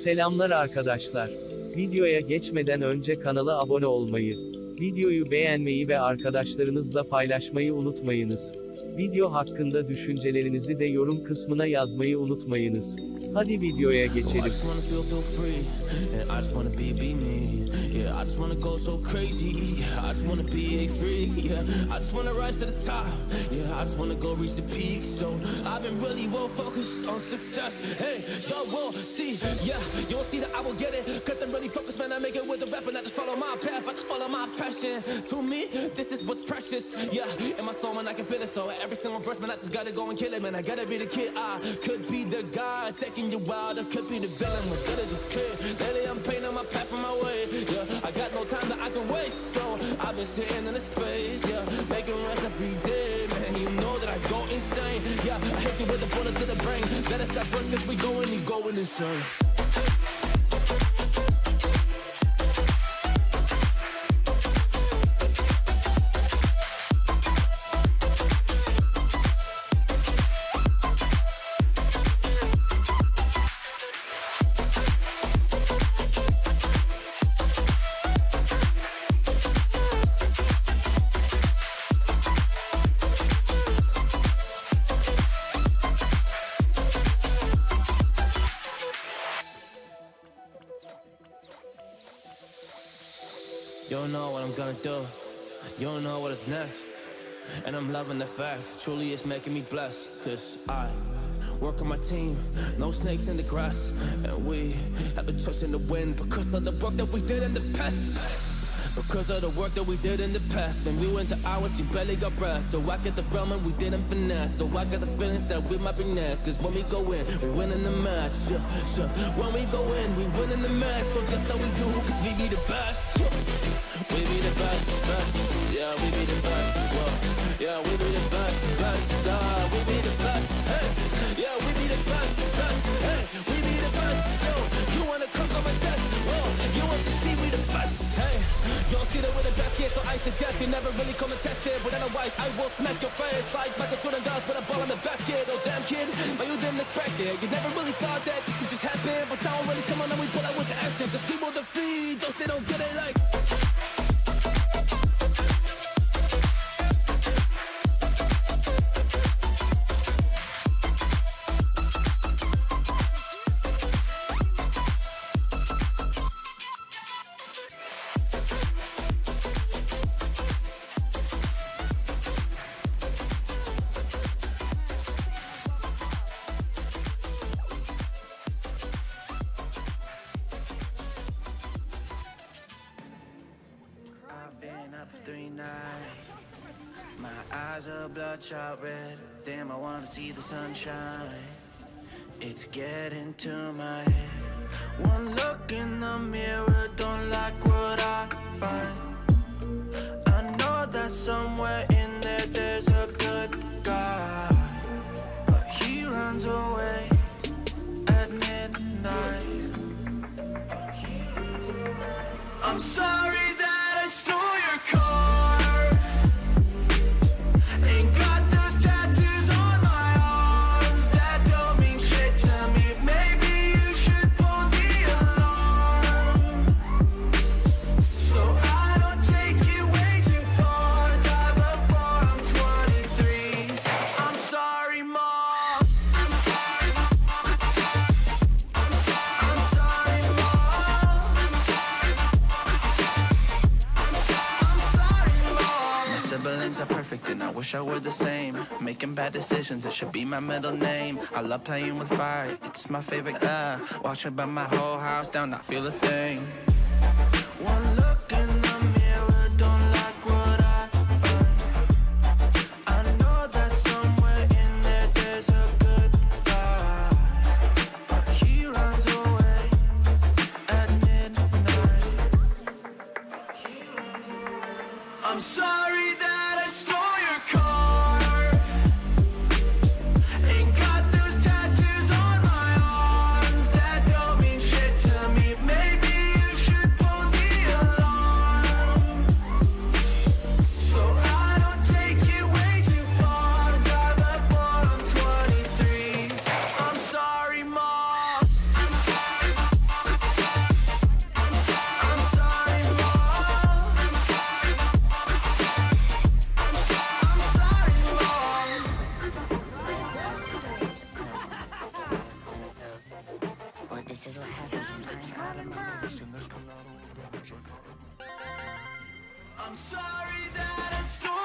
Selamlar arkadaşlar. Videoya geçmeden önce kanala abone olmayı, videoyu beğenmeyi ve arkadaşlarınızla paylaşmayı unutmayınız. Video hakkında düşüncelerinizi de yorum kısmına yazmayı unutmayınız. Hadi videoya geçelim. Follow my path. I just follow my passion. To me, this is what's precious. Yeah, in my soul, man, I can feel it. So every single verse, man, I just gotta go and kill it, man. I gotta be the kid. I could be the guy taking you wild. I could be the villain, but good as a kid. Lately, I'm painting my path on my way. Yeah, I got no time that I can waste. So I've been sitting in the space. Yeah, making rest every day, man. You know that I go insane. Yeah, I hit you with a bullet to the brain. Let us stop cause we going, you going insane. Don't know what I'm gonna do. You don't know what is next. And I'm loving the fact, truly it's making me blessed. Cause I work on my team, no snakes in the grass. And we have a choice in the wind because of the work that we did in the past. Because of the work that we did in the past. When we went to hours, you barely got breath. So I get the realm and we didn't finesse. So I got the feelings that we might be next. Cause when we go in, we win in the match. Yeah. When we go in, we win in the match. So that's how we do, cause we be the best. We be the best, best. Yeah, we be the best, whoa. Yeah, we be don't see that we're the best kid, so I suggest you never really come and test it. But otherwise, I will smack your face Like Michael Jordan does with a ball in the basket Oh damn kid, but you didn't expect it. You never really thought that this could just happen But now I'm really come on and we pull out with the action. Just people defeat, those they don't get it like for three nights. My eyes are bloodshot red. Damn, I wanna see the sunshine. It's getting to my head. One look in the mirror, don't like what I find. I know that somewhere My are perfect and I wish I were the same. Making bad decisions, it should be my middle name. I love playing with fire, it's my favorite. Uh, watch it burn my whole house down, not feel a thing. I'm sorry that I stole